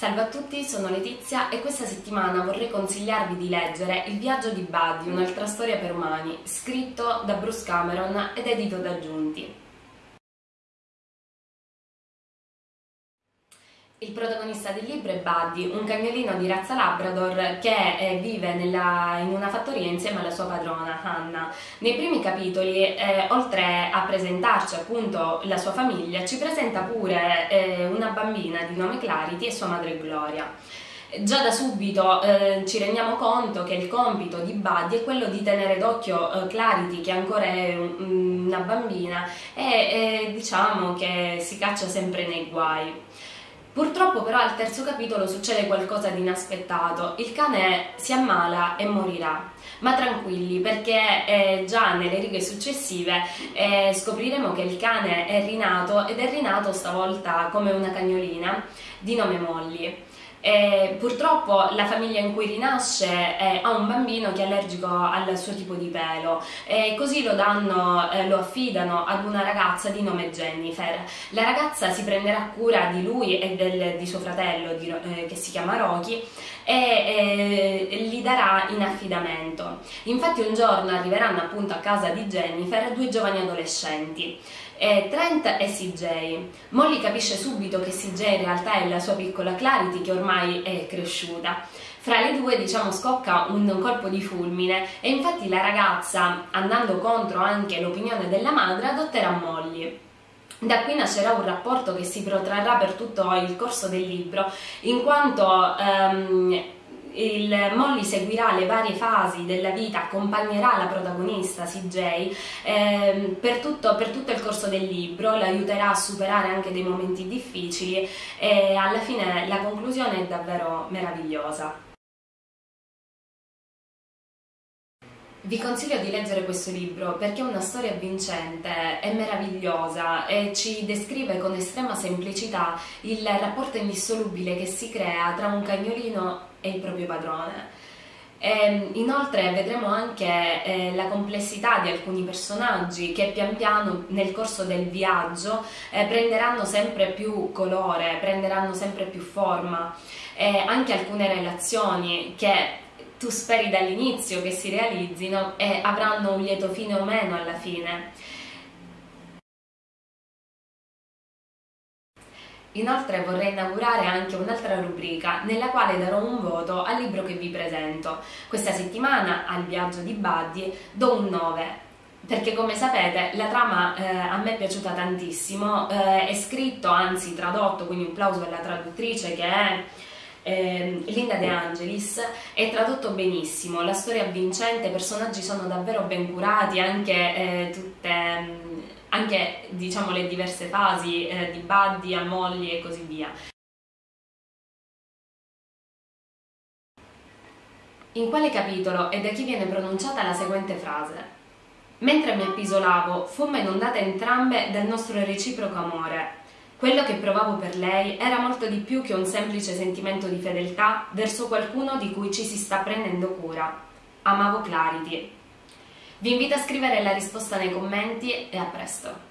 Salve a tutti, sono Letizia e questa settimana vorrei consigliarvi di leggere Il viaggio di Buddy, un'altra storia per umani, scritto da Bruce Cameron ed edito da Giunti. Il protagonista del libro è Buddy, un cagnolino di razza Labrador che eh, vive nella, in una fattoria insieme alla sua padrona Hannah. Nei primi capitoli, eh, oltre a presentarci appunto la sua famiglia, ci presenta pure eh, una bambina di nome Clarity e sua madre Gloria. Già da subito eh, ci rendiamo conto che il compito di Buddy è quello di tenere d'occhio eh, Clarity, che ancora è un, una bambina, e diciamo che si caccia sempre nei guai. Purtroppo però al terzo capitolo succede qualcosa di inaspettato, il cane si ammala e morirà, ma tranquilli perché eh, già nelle righe successive eh, scopriremo che il cane è rinato ed è rinato stavolta come una cagnolina di nome Molly. E purtroppo la famiglia in cui rinasce eh, ha un bambino che è allergico al suo tipo di pelo e così lo, danno, eh, lo affidano ad una ragazza di nome Jennifer. La ragazza si prenderà cura di lui e del, di suo fratello di, eh, che si chiama Rocky e eh, li darà in affidamento. Infatti un giorno arriveranno appunto a casa di Jennifer due giovani adolescenti eh, Trent e CJ. Molly capisce subito che CJ in realtà è la sua piccola Clarity che ormai è cresciuta. Fra le due diciamo scocca un colpo di fulmine e infatti la ragazza, andando contro anche l'opinione della madre, adotterà Molly. Da qui nascerà un rapporto che si protrarrà per tutto il corso del libro, in quanto um, il Molly seguirà le varie fasi della vita, accompagnerà la protagonista CJ eh, per, tutto, per, tutto, il corso del libro, l'aiuterà a superare anche dei momenti difficili e alla fine la conclusione è davvero meravigliosa. Vi consiglio di leggere questo libro perché è una storia vincente, è meravigliosa e ci descrive con estrema semplicità il rapporto indissolubile che si crea tra un cagnolino e il proprio padrone. E, ehm, inoltre vedremo anche eh, la complessità di alcuni personaggi che pian piano nel corso del viaggio eh, prenderanno sempre più colore, prenderanno sempre più forma e anche alcune relazioni che tu speri dall'inizio che si realizzino e avranno un lieto fine o meno alla fine. Inoltre vorrei inaugurare anche un'altra rubrica nella quale darò un voto al libro che vi presento. Questa settimana al viaggio di Buddy do un 9 perché come sapete la trama eh, a me è piaciuta tantissimo, eh, è scritto, anzi tradotto, quindi un plauso alla traduttrice che è eh, Linda De Angelis è tradotto benissimo, la storia è vincente, i personaggi sono davvero ben curati, anche eh, tutte mm, anche diciamo le diverse fasi eh, di Buddy a Molly e così via. In quale capitolo e da chi viene pronunciata la seguente frase? Mentre mi appisolavo, fummo inondate entrambe del nostro reciproco amore, quello che provavo per lei era molto di più che un semplice sentimento di fedeltà verso qualcuno di cui ci si sta prendendo cura. Amavo Clarity. Vi invito a scrivere la risposta nei commenti e a presto!